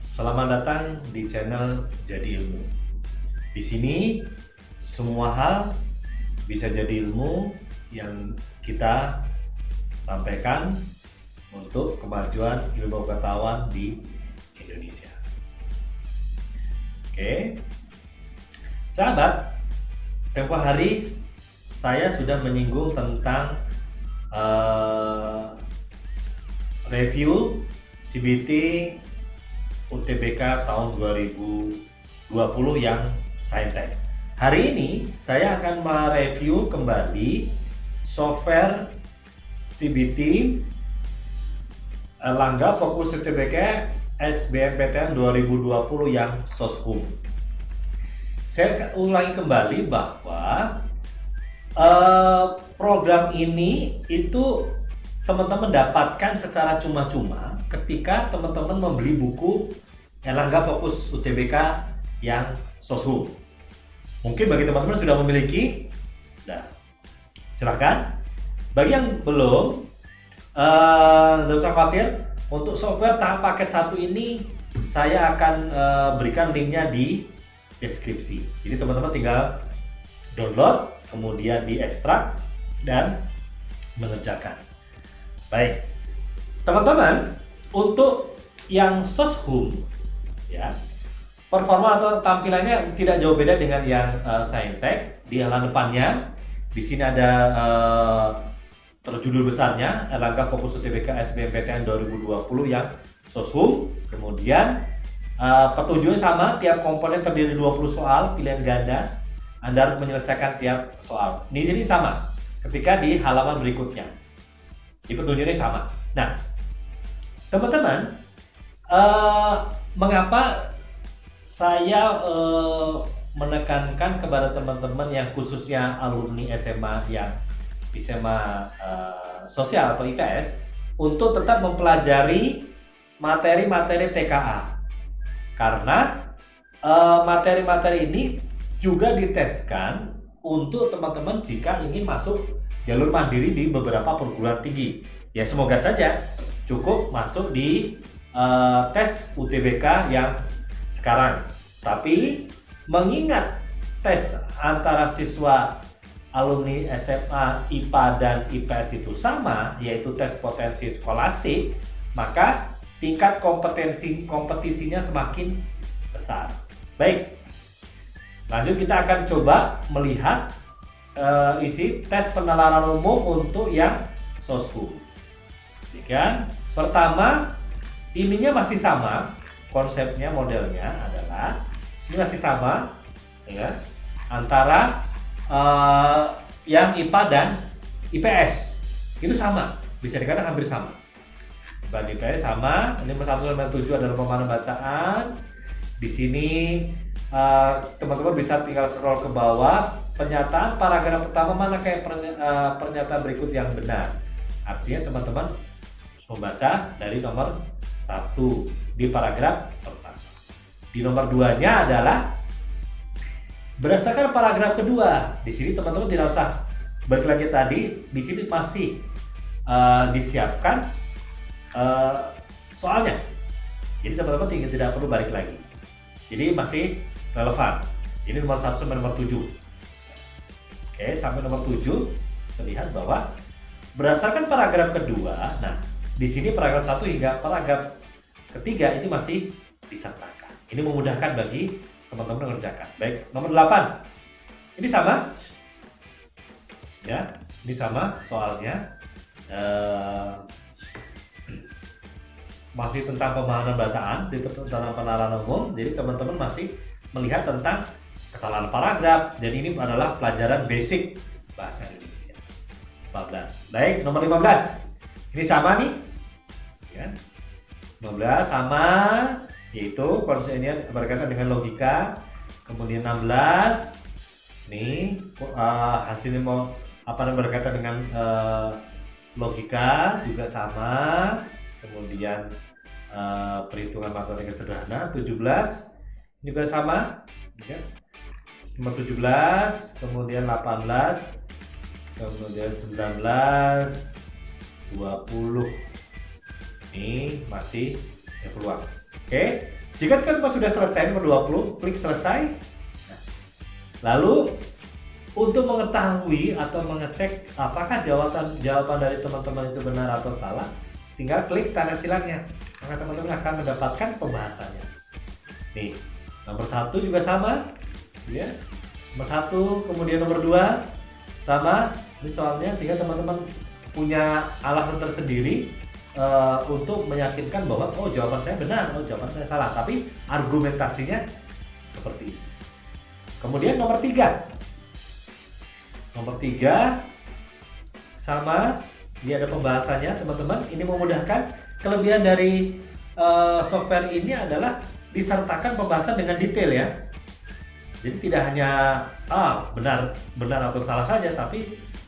Selamat datang di channel Jadi Ilmu. Di sini semua hal bisa jadi ilmu yang kita sampaikan untuk kemajuan ilmu pengetahuan di Indonesia. Oke, sahabat, tempo hari saya sudah menyinggung tentang uh, review CBT UTBK tahun 2020 yang Saintek. Hari ini saya akan mereview kembali software CBT Langga Fokus UTBK SBMPTN 2020 yang Soshum. Saya ulangi kembali bahwa uh, program ini itu teman-teman dapatkan secara cuma-cuma ketika teman-teman membeli buku Erlangga Fokus UTBK yang Soshum. Mungkin bagi teman-teman sudah memiliki, nah silahkan. Bagi yang belum, uh, usah khawatir. Untuk software tahap paket satu ini, saya akan uh, berikan linknya di deskripsi. Jadi teman-teman tinggal download, kemudian diekstrak dan mengerjakan. Baik, teman-teman, untuk yang soshum ya. Performa atau tampilannya tidak jauh beda dengan yang uh, Saintek di halaman depannya. Di sini ada uh, terjudul besarnya Erlangga Fokus UTBK SBMPTN 2020 yang soshum kemudian uh, petunjuknya sama tiap komponen terdiri 20 soal pilihan ganda Anda harus menyelesaikan tiap soal. Di sini sama ketika di halaman berikutnya. Di petunjuknya sama. Nah Teman-teman, uh, mengapa saya uh, menekankan kepada teman-teman yang khususnya alumni SMA yang SMA uh, sosial atau IPS untuk tetap mempelajari materi-materi TKA karena materi-materi uh, ini juga diteskan untuk teman-teman jika ingin masuk jalur mandiri di beberapa perguruan tinggi. Ya semoga saja cukup masuk di uh, tes UTBK yang sekarang. Tapi mengingat tes antara siswa alumni SMA IPA dan IPS itu sama, yaitu tes potensi skolastik, maka tingkat kompetensi kompetisinya semakin besar. Baik, lanjut kita akan coba melihat uh, isi tes penalaran umum untuk yang SOSKU. Demikian. Pertama, ininya masih sama, konsepnya modelnya adalah ini masih sama, ya, antara uh, yang IPA dan IPS itu sama, bisa dikatakan hampir sama. IPA IPS sama, ini satu sampai tujuh adalah pemahaman bacaan. Di sini eh, teman-teman uh, bisa tinggal scroll ke bawah pernyataan paragraf pertama mana kayak eh, pernyataan berikut yang benar. Artinya teman-teman membaca dari nomor satu di paragraf pertama. Di nomor duanya adalah berdasarkan paragraf kedua. Di sini teman-teman tidak usah lagi tadi. Di sini masih uh, disiapkan uh, soalnya. Jadi teman-teman tidak, tidak perlu balik lagi. Jadi masih relevan. Ini nomor satu sampai nomor tujuh. Oke, sampai nomor tujuh terlihat bahwa berdasarkan paragraf kedua, nah di sini paragraf 1 hingga paragraf ketiga ini masih disertakan. Ini memudahkan bagi teman-teman mengerjakan. Baik, nomor 8. Ini sama. Ya, ini sama soalnya. Uh, masih tentang pemahaman bacaan di tentang penalaran umum. Jadi teman-teman masih melihat tentang kesalahan paragraf dan ini adalah pelajaran basic bahasa Indonesia. 14. Baik, nomor 15. Ini sama nih ya. 15 sama yaitu konsepnya berkaitan dengan logika kemudian 16 nih uh, hasilnya mau apa namanya berkaitan dengan uh, logika juga sama kemudian uh, perhitungan matematika sederhana 17 juga sama ya. nomor 17 kemudian 18 kemudian 19 20 ini masih ya peluang oke Jika teman-teman sudah selesai nomor 20, klik selesai. Lalu untuk mengetahui atau mengecek apakah jawaban jawaban dari teman-teman itu benar atau salah, tinggal klik tanda silangnya. Maka teman-teman akan mendapatkan pembahasannya. Nih, nomor satu juga sama, ya. Nomor satu, kemudian nomor dua sama. Ini soalnya sehingga teman-teman punya alasan tersendiri uh, untuk meyakinkan bahwa oh jawaban saya benar, oh jawaban saya salah, tapi argumentasinya seperti ini. Kemudian nomor tiga, nomor tiga sama dia ada pembahasannya teman-teman. Ini memudahkan kelebihan dari uh, software ini adalah disertakan pembahasan dengan detail ya. Jadi tidak hanya ah benar benar atau salah saja, tapi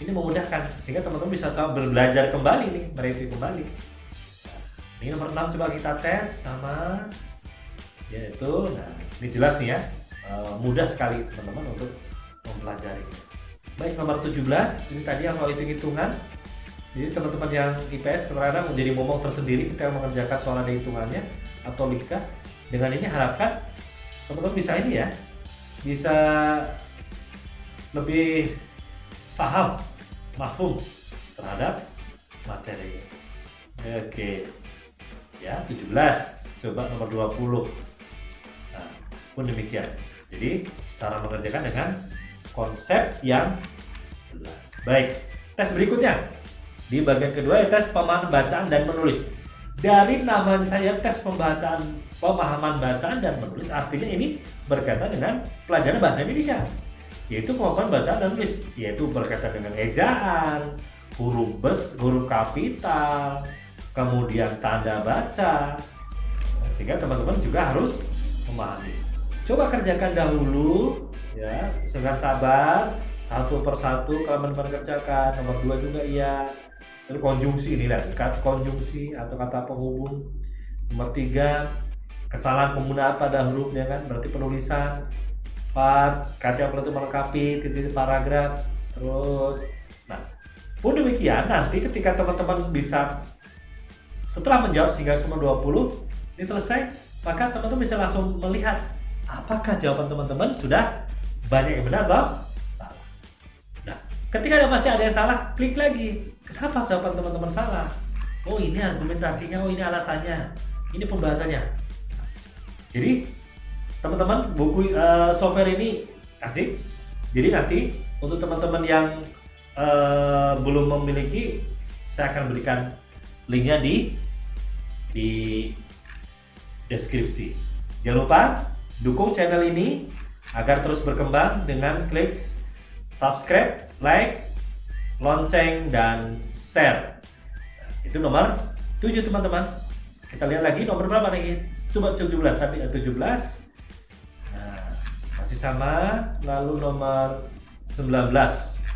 ini memudahkan sehingga teman-teman bisa belajar kembali nih mereview kembali ini nomor 6 coba kita tes sama yaitu nah ini jelas nih ya eh, mudah sekali teman-teman untuk mempelajari baik nomor 17 ini tadi yang soal hitung-hitungan jadi teman-teman yang IPS terkadang menjadi momok tersendiri ketika mengerjakan soal ada hitungannya atau lika dengan ini harapkan teman-teman bisa ini ya bisa lebih paham, mafhum terhadap materi. Oke. Ya, 17. Coba nomor 20. Nah, pun demikian. Jadi, cara mengerjakan dengan konsep yang jelas. Baik, tes berikutnya. Di bagian kedua ya tes pemahaman bacaan dan menulis. Dari nama saya tes pembacaan, pemahaman bacaan dan menulis artinya ini berkaitan dengan pelajaran bahasa Indonesia yaitu kemampuan baca dan tulis yaitu berkaitan dengan ejaan huruf bes huruf kapital kemudian tanda baca. Sehingga teman-teman juga harus memahami. Coba kerjakan dahulu ya. Dengan sabar satu persatu kalau teman kerjakan. Nomor dua juga iya. Lalu konjungsi ini kata konjungsi atau kata penghubung. Nomor tiga kesalahan penggunaan pada hurufnya kan? Berarti penulisan part kata itu melengkapi titik paragraf terus. Nah pun demikian nanti ketika teman-teman bisa setelah menjawab sehingga semua 20 ini selesai maka teman-teman bisa langsung melihat apakah jawaban teman-teman sudah banyak yang benar atau salah. Nah ketika ada masih ada yang salah klik lagi. Kenapa jawaban teman-teman salah? Oh ini argumentasinya oh ini alasannya ini pembahasannya. Jadi teman-teman buku uh, software ini asik. Jadi nanti untuk teman-teman yang uh, belum memiliki saya akan berikan linknya di di deskripsi. Jangan lupa dukung channel ini agar terus berkembang dengan klik subscribe like lonceng dan share. Itu nomor 7 teman-teman. Kita lihat lagi nomor berapa nih? Coba 17 tapi 17 masih sama. Lalu nomor 19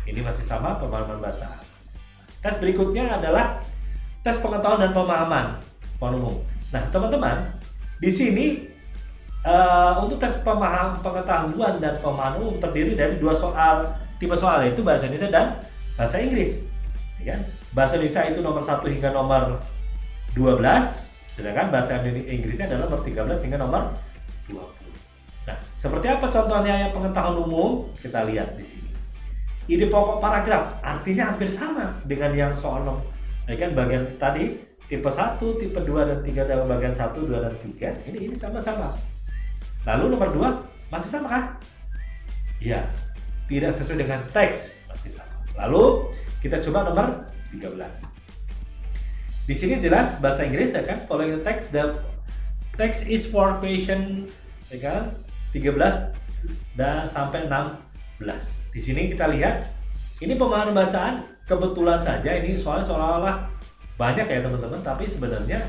ini masih sama pemahaman bacaan. Tes berikutnya adalah tes pengetahuan dan pemahaman umum nah teman-teman di sini uh, untuk tes pemaham pengetahuan dan pemahaman umum terdiri dari dua soal tipe soal yaitu bahasa Indonesia dan bahasa Inggris ya kan? bahasa Indonesia itu nomor 1 hingga nomor 12 sedangkan bahasa Inggrisnya adalah nomor 13 hingga nomor 20 Nah, seperti apa contohnya yang pengetahuan umum? Kita lihat di sini. Ide pokok paragraf artinya hampir sama dengan yang soal nomor. Ya kan bagian tadi tipe 1, tipe 2 dan 3 dalam bagian 1, 2 dan 3. Ini ini sama-sama. Lalu nomor 2 masih sama kah? Iya. Tidak sesuai dengan teks, masih sama. Lalu kita coba nomor 13. Di sini jelas bahasa Inggris ya kan, following the text the text is for question ya kan 13 dan sampai 16. Di sini kita lihat ini pemahaman bacaan kebetulan saja ini soalnya seolah-olah banyak ya teman-teman tapi sebenarnya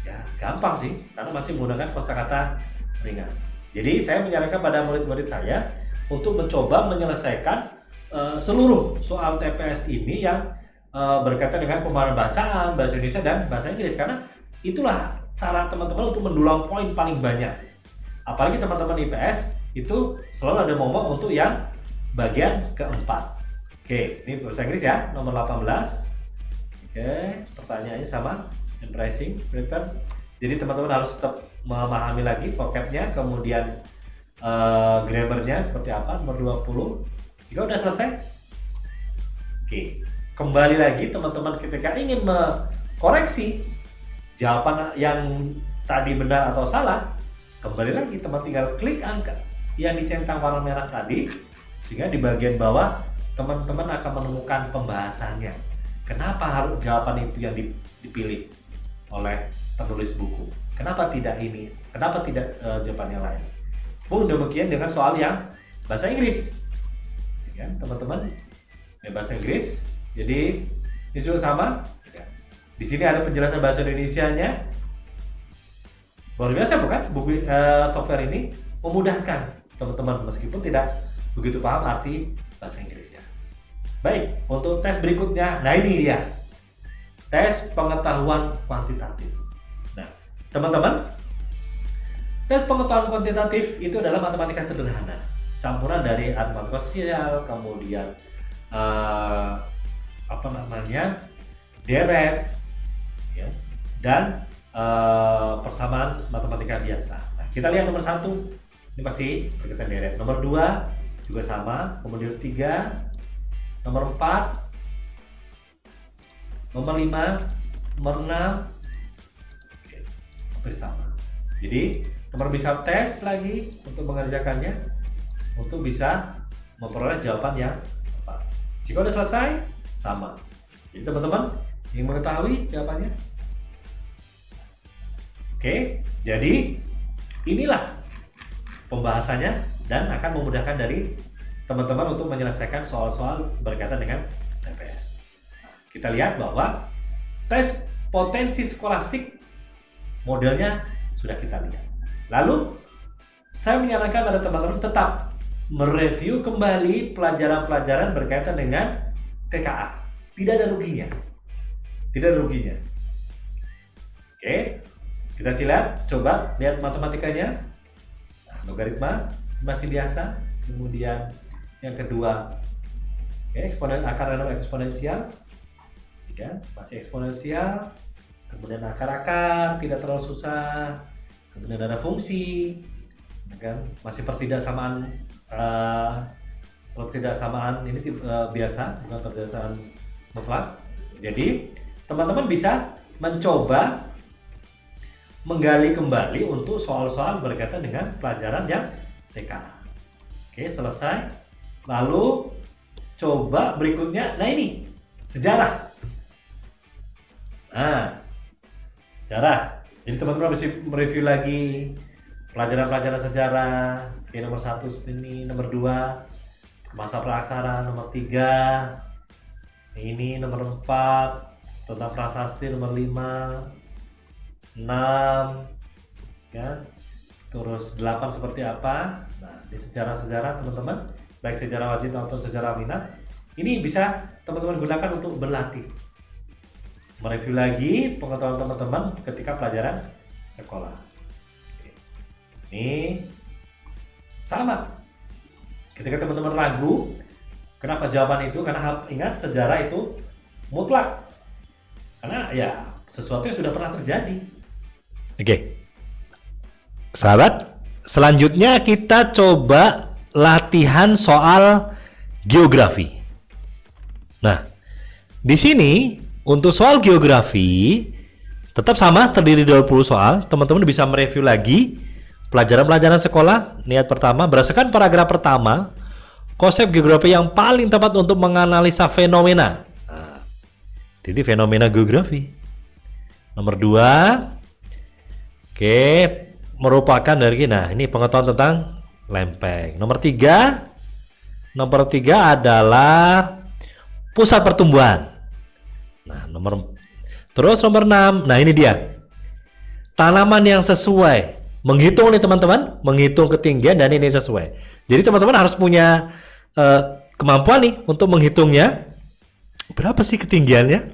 ya gampang sih karena masih menggunakan kosakata ringan. Jadi saya menyarankan pada murid-murid saya untuk mencoba menyelesaikan uh, seluruh soal TPS ini yang uh, berkaitan dengan pemahaman bacaan bahasa Indonesia dan bahasa Inggris. Karena itulah cara teman-teman untuk mendulang poin paling banyak. Apalagi teman-teman IPS itu selalu ada momok untuk yang bagian keempat. Oke ini bahasa Inggris ya nomor 18 oke pertanyaannya sama embracing prepare Jadi teman-teman harus tetap memahami lagi vocabnya, kemudian uh, grammarnya seperti apa, nomor 20. Jika udah selesai, oke. Kembali lagi teman-teman ketika ingin mengkoreksi jawaban yang tadi benar atau salah, kembali lagi teman tinggal klik angka yang dicentang warna merah tadi, sehingga di bagian bawah teman-teman akan menemukan pembahasannya. Kenapa harus jawaban itu yang dipilih oleh penulis buku? Kenapa tidak ini? Kenapa tidak uh, jawaban yang lain? Pun demikian dengan soal yang bahasa Inggris. Ya, teman-teman, ya, bahasa Inggris. Jadi ini juga sama. Ya. Di sini ada penjelasan bahasa Indonesia-nya. Luar biasa bukan? Buku uh, software ini memudahkan teman-teman meskipun tidak begitu paham arti bahasa Inggrisnya. Baik, untuk tes berikutnya. Nah, ini dia. Tes pengetahuan kuantitatif. Teman-teman, tes pengetahuan kuantitatif itu adalah matematika sederhana. Campuran dari matematika sosial, kemudian uh, apa namanya deret, ya, dan uh, persamaan matematika biasa. Nah, kita lihat nomor satu, ini pasti berkaitan deret. Nomor dua juga sama, kemudian tiga, nomor empat, nomor lima, nomor enam, bersama. Jadi teman bisa tes lagi untuk mengerjakannya untuk bisa memperoleh jawaban yang tepat. Jika sudah selesai, sama. Jadi teman-teman ingin mengetahui jawabannya? Oke, jadi inilah pembahasannya dan akan memudahkan dari teman-teman untuk menyelesaikan soal-soal berkaitan dengan TPS. Kita lihat bahwa tes potensi skolastik modelnya sudah kita lihat. Lalu saya menyarankan pada teman-teman tetap mereview kembali pelajaran-pelajaran berkaitan dengan TKA. Tidak ada ruginya. Tidak ada ruginya. Oke, kita lihat, coba lihat matematikanya. Nah, logaritma masih biasa. Kemudian yang kedua, oke, eksponen akar dan eksponensial. Ya, masih eksponensial kemudian akar-akar tidak terlalu susah kemudian ada fungsi ya kan masih pertidaksamaan uh, pertidaksamaan ini uh, biasa bukan pertidaksamaan mutlak jadi teman-teman bisa mencoba menggali kembali untuk soal-soal berkaitan dengan pelajaran yang TK. Oke, selesai. Lalu coba berikutnya, nah ini sejarah. Nah, sejarah. Jadi teman-teman bisa mereview lagi pelajaran-pelajaran sejarah. Oke, nomor satu ini, nomor dua masa praksara, nomor tiga ini nomor empat tentang prasasti nomor lima enam ya terus delapan seperti apa nah di sejarah-sejarah teman-teman baik sejarah wajib atau sejarah minat ini bisa teman-teman gunakan untuk berlatih mereview lagi pengetahuan teman-teman ketika pelajaran sekolah. Ini sama. Ketika teman-teman ragu, kenapa jawaban itu? Karena ingat sejarah itu mutlak. Karena ya sesuatu yang sudah pernah terjadi. Oke. Sahabat, selanjutnya kita coba latihan soal geografi. Nah, di sini untuk soal geografi, tetap sama terdiri dari 20 soal. Teman-teman bisa mereview lagi pelajaran-pelajaran sekolah. Niat pertama, berdasarkan paragraf pertama, konsep geografi yang paling tepat untuk menganalisa fenomena. Jadi fenomena geografi. Nomor dua, oke, merupakan dari nah ini pengetahuan tentang lempeng. Nomor tiga, nomor tiga adalah pusat pertumbuhan. Nah, nomor terus nomor 6. Nah, ini dia. Tanaman yang sesuai. Menghitung nih teman-teman, menghitung ketinggian dan ini sesuai. Jadi teman-teman harus punya uh, kemampuan nih untuk menghitungnya. Berapa sih ketinggiannya?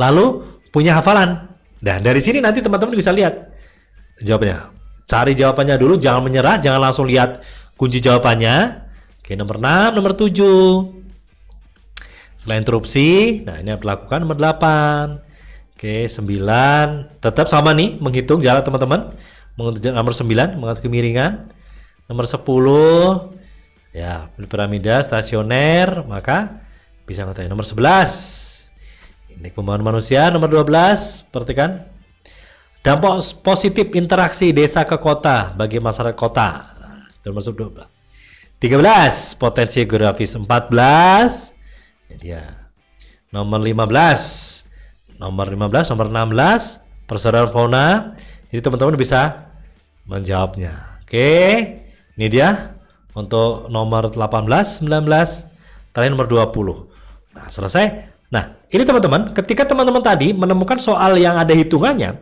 Lalu punya hafalan. Nah, dari sini nanti teman-teman bisa lihat jawabannya. Cari jawabannya dulu, jangan menyerah, jangan langsung lihat kunci jawabannya. Oke, nomor 6, nomor 7. Setelah interupsi, nah ini yang dilakukan nomor 8. Oke, 9. Tetap sama nih menghitung jarak teman-teman. Menghitung nomor 9, mengatur kemiringan. Nomor 10 ya, piramida stasioner, maka bisa ngetahui nomor 11. Indeks pembangunan manusia nomor 12, perhatikan. Dampak positif interaksi desa ke kota bagi masyarakat kota. Termasuk 12. 13, potensi geografis 14. Ini dia. Nomor 15. Nomor 15, nomor 16, persaudaraan fauna. Jadi teman-teman bisa menjawabnya. Oke. Ini dia untuk nomor 18, 19, terakhir nomor 20. Nah, selesai. Nah, ini teman-teman, ketika teman-teman tadi menemukan soal yang ada hitungannya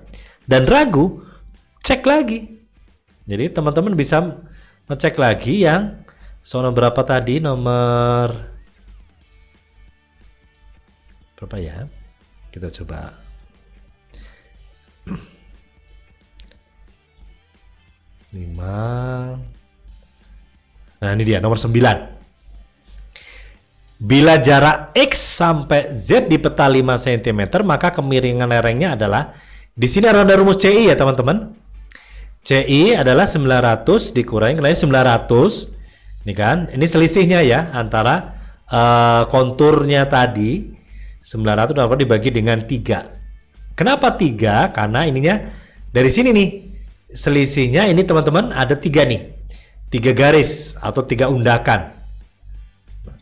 dan ragu, cek lagi. Jadi teman-teman bisa ngecek lagi yang soal berapa tadi nomor berapa ya? Kita coba. Lima. Nah ini dia nomor 9. Bila jarak X sampai Z di peta 5 cm, maka kemiringan lerengnya adalah di sini ada rumus CI ya teman-teman. CI adalah 900 dikurangi kalian 900. Ini kan, ini selisihnya ya antara uh, konturnya tadi 900 dapat dibagi dengan 3. Kenapa 3? Karena ininya dari sini nih. Selisihnya ini teman-teman ada tiga nih. Tiga garis atau tiga undakan.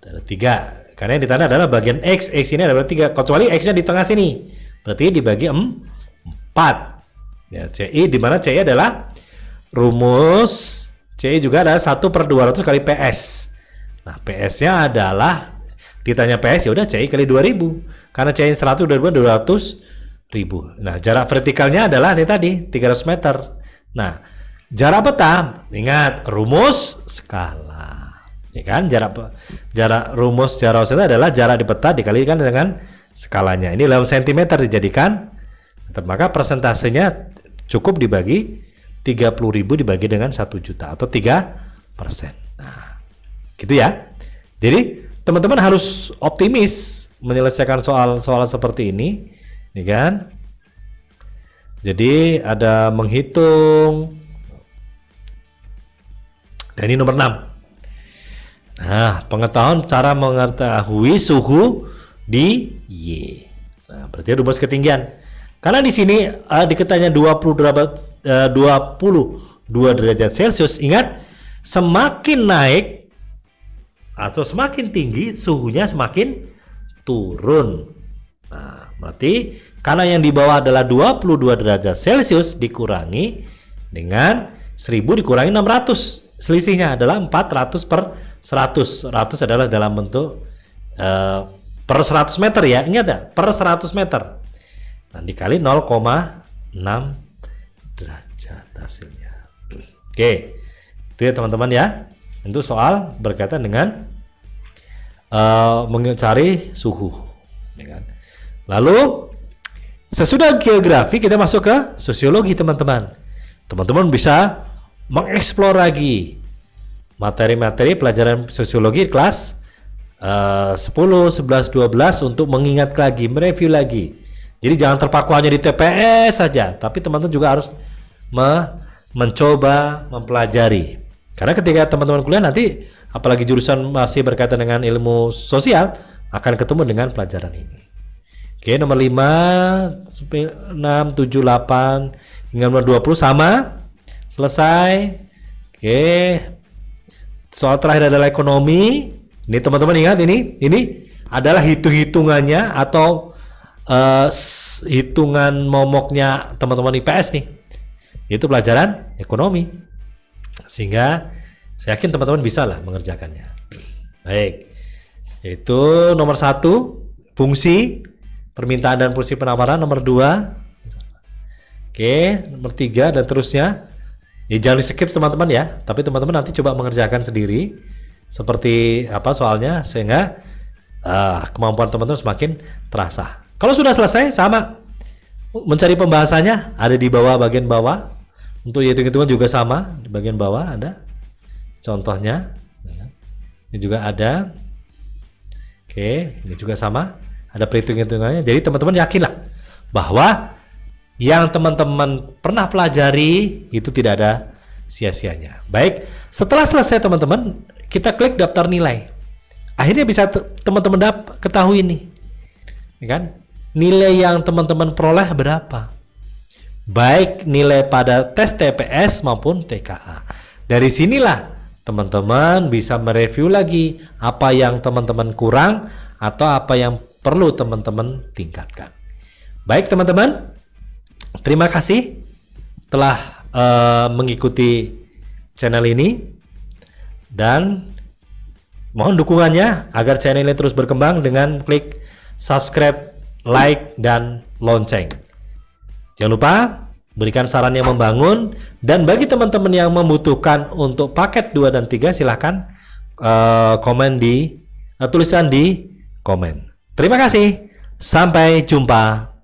Ada tiga. Karena yang ditanda adalah bagian X. X ini adalah tiga. Kecuali X-nya di tengah sini. Berarti dibagi 4. Ya, CI di mana CI adalah rumus CI juga adalah 1 per 200 kali PS. Nah, PS-nya adalah ditanya PS ya udah CI kali 2000 karena CI 100 udah 200 ribu nah jarak vertikalnya adalah ini tadi 300 meter. Nah jarak peta ingat rumus skala. Ya kan? Jarak jarak rumus jarak peta adalah jarak di peta dikalikan dengan skalanya. Ini dalam sentimeter dijadikan maka persentasenya cukup dibagi 30.000 dibagi dengan 1 juta atau 3 persen nah gitu ya jadi teman-teman harus optimis menyelesaikan soal-soal seperti ini, nih kan? Jadi ada menghitung. Dan ini nomor 6. Nah, pengetahuan cara mengetahui suhu di Y. Nah, berarti rumus ketinggian. Karena di sini uh, diketanya 20 derajat uh, 22 derajat Celcius, ingat semakin naik atau semakin tinggi suhunya semakin turun. Nah, berarti karena yang di bawah adalah 22 derajat Celcius dikurangi dengan 1000 dikurangi 600. Selisihnya adalah 400 per 100. 100 adalah dalam bentuk uh, per 100 meter ya. Ingat ya, per 100 meter. Nah, dikali 0,6 derajat hasilnya. Oke. Itu ya teman-teman ya. Itu soal berkaitan dengan uh, mencari suhu. Ya kan? Lalu sesudah geografi kita masuk ke sosiologi teman-teman. Teman-teman bisa mengeksplor lagi materi-materi pelajaran sosiologi kelas uh, 10, 11, 12 untuk mengingat lagi, mereview lagi. Jadi jangan terpaku hanya di TPS saja, tapi teman-teman juga harus me mencoba mempelajari. Karena ketika teman-teman kuliah nanti apalagi jurusan masih berkaitan dengan ilmu sosial akan ketemu dengan pelajaran ini. Oke, nomor 5, 6, 7, 8 hingga nomor 20 sama. Selesai. Oke. Soal terakhir adalah ekonomi. Ini teman-teman ingat ini, ini adalah hitung-hitungannya atau uh, hitungan momoknya teman-teman IPS nih. Itu pelajaran ekonomi. Sehingga saya yakin teman-teman bisa lah mengerjakannya. Baik. Itu nomor satu, fungsi permintaan dan fungsi penawaran. Nomor dua, oke, nomor tiga dan terusnya. Ya jangan di skip teman-teman ya. Tapi teman-teman nanti coba mengerjakan sendiri seperti apa soalnya sehingga uh, kemampuan teman-teman semakin terasa. Kalau sudah selesai sama mencari pembahasannya ada di bawah bagian bawah untuk hitung-hitungan juga sama di bagian bawah ada contohnya. Ini juga ada. Oke, ini juga sama. Ada perhitung-hitungannya. Jadi teman-teman yakinlah bahwa yang teman-teman pernah pelajari itu tidak ada sia-sianya. Baik, setelah selesai teman-teman, kita klik daftar nilai. Akhirnya bisa teman-teman ketahui nih, ya kan? Nilai yang teman-teman peroleh berapa? Baik nilai pada tes TPS maupun TKA. Dari sinilah teman-teman bisa mereview lagi apa yang teman-teman kurang atau apa yang perlu teman-teman tingkatkan. Baik teman-teman, terima kasih telah uh, mengikuti channel ini dan mohon dukungannya agar channel ini terus berkembang dengan klik subscribe, like, dan lonceng. Jangan lupa berikan saran yang membangun dan bagi teman-teman yang membutuhkan untuk paket 2 dan 3 silahkan uh, komen di uh, tulisan di komen. Terima kasih. Sampai jumpa